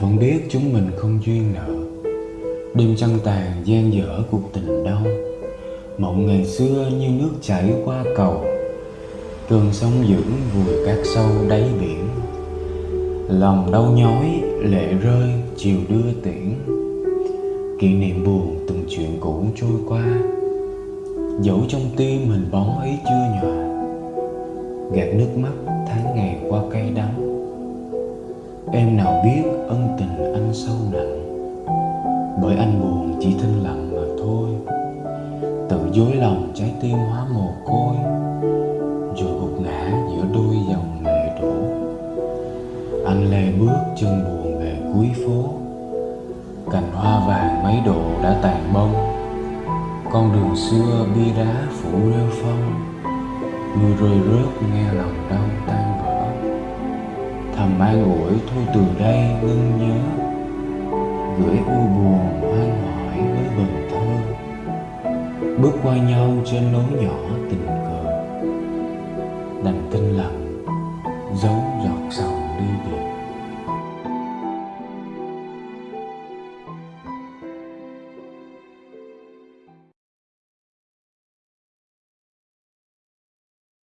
vẫn biết chúng mình không duyên nợ. Đêm trăng tàn gian dở cuộc tình đau. Mộng ngày xưa như nước chảy qua cầu. Cơn sóng dữ vùi cát sâu đáy biển. Lòng đau nhói, lệ rơi, chiều đưa tiễn. Kỷ niệm buồn từng chuyện cũ trôi qua. Dẫu trong tim mình bóng ấy chưa nhòa. Gạt nước mắt tháng ngày qua cay đắng. Em nào biết chỉ thinh lặng mà thôi. Tự dối lòng trái tim hóa mồ côi Rồi gục ngã giữa đôi dòng lệ đổ. Anh lê bước chân buồn về cuối phố. Cành hoa vàng mấy độ đã tàn bông. Con đường xưa bi đá phủ rêu phong. Mưa rơi rớt nghe lòng đau tan vỡ Thầm an ủi, thôi từ đây ngưng nhớ, Gửi u buồn Bước qua nhau trên lối nhỏ tình cờ. Đành tinh lặng giấu giọt